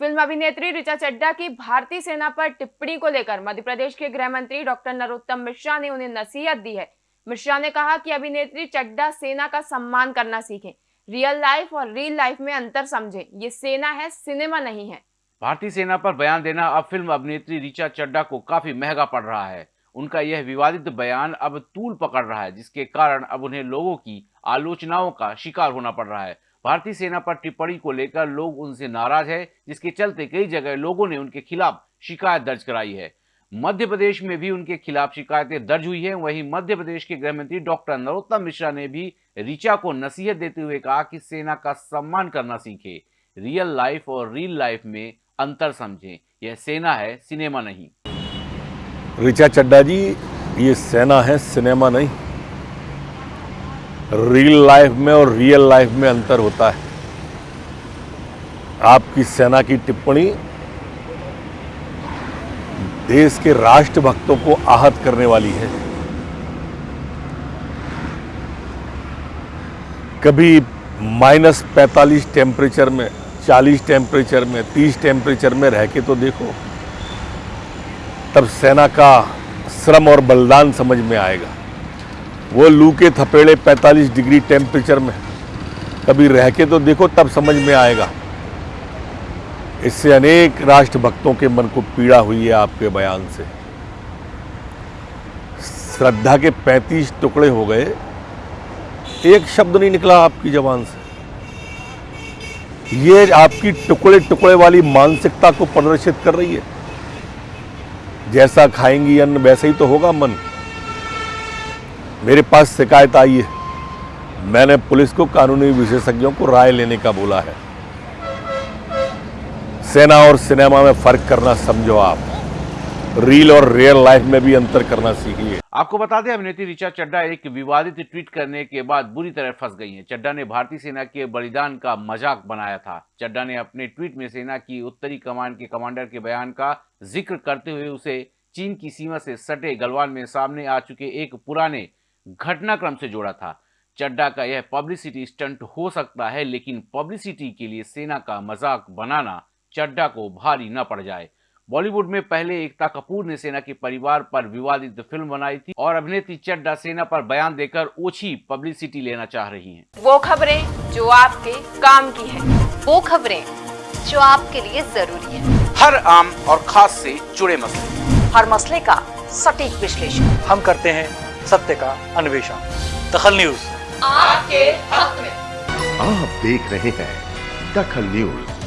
Film अभिनेत्री ऋचा चड्डा की भारतीय सेना पर टिप्पणी को लेकर मध्य प्रदेश के गृह मंत्री डॉक्टर नरोत्तम मिश्रा ने उन्हें नसीहत दी है। मिश्रा ने कहा कि अभिनेत्री चड्डा सेना का सम्मान करना सीखें रियल लाइफ और रियल लाइफ में अंतर समझें। ये सेना है सिनेमा नहीं है। भारतीय सेना पर बयान देना अब फ़िल्म अभिनेत्री ऋचा चड्डा को काफ़ी महँगा पड़ रहा है। उनका यह विवादित बयान अब तूल पकड़ रहा है, जिसके कारण अब उन्हें लोगों की आलोचनाओं का शिकार होना पड़ रहा है। भारतीय सेना पर टिप्पणी को लेकर लोग उनसे नाराज़ है, जिसके चलते कई जगह लोगों ने उनके खिलाफ शिकायत दर्ज कराई है। मध्य प्रदेश में भी उनके खिलाफ शिकायतें दर्ज हुई है। वहीं मध्य प्रदेश के गृह मंत्री डॉक्टर नरोत्तम मिश्रा ने भी ऋचा को नसीहत देते हुए कहा कि सेना का सम्मान करना सीखे, रियल लाइफ और रियल लाइफ में अंतर समझें। यह सेना है, सिनेमा नहीं। ऋचा चड्डा जी, ये सेना है, सिनेमा नहीं। रियल लाइफ में और रियल लाइफ में अंतर होता है। आपकी सेना की टिप्पणी देश के राष्ट्रभक्तों को आहत करने वाली है। कभी माइनस पैंतालीस टेम्परेचर में 40 टेम्परेचर में 30 टेम्परेचर में रह के तो देखो, तब सेना का श्रम और बलिदान समझ में आएगा। वो लू के थपेड़े 45 डिग्री टेम्परेचर में कभी रह के तो देखो, तब समझ में आएगा। इससे अनेक राष्ट्रभक्तों के मन को पीड़ा हुई है आपके बयान से। श्रद्धा के 35 टुकड़े हो गए। एक शब्द नहीं निकला आपकी जबान से। ये आपकी टुकड़े टुकड़े वाली मानसिकता को प्रदर्शित कर रही है। जैसा खाएँगी अन्न, वैसा ही तो होगा मन। मेरे पास शिकायत आई है। मैंने पुलिस को कानूनी विशेषज्ञों को राय लेने का बोला है। सेना और सिनेमा में फ़र्क करना समझो आप। रील और रियल लाइफ में भी अंतर करना सीखिए। आपको बता दें, अभिनेत्री ऋचा चड्डा एक विवादित ट्वीट करने के बाद बुरी तरह फंस गई हैं। चड्डा ने भारतीय सेना के बलिदान का मज़ाक बनाया था। चड्डा ने अपने ट्वीट में सेना की उत्तरी कमान के कमांडर के बयान का ज़िक्र करते हुए उसे चीन की सीमा से सटे गलवान में सामने आ चुके एक पुराने घटनाक्रम से जोड़ा था। चड्डा का यह पब्लिसिटी स्टंट हो सकता है लेकिन पब्लिसिटी के लिए सेना का मज़ाक बनाना चड्डा को भारी न पड़ जाए। बॉलीवुड में पहले एकता कपूर ने सेना के परिवार पर विवादित फ़िल्म बनाई थी और अभिनेत्री चड्डा सेना पर बयान देकर ओछी पब्लिसिटी लेना चाह रही हैं। वो खबरें जो आपके काम की है। वो खबरें जो आपके लिए ज़रूरी है। हर आम और खास से जुड़े मसले। हर मसले का सटीक विश्लेषण। हम करते हैं सत्य का अन्वेषण। दखल न्यूज़। आपके हक में। आप देख रहे हैं दखल न्यूज़।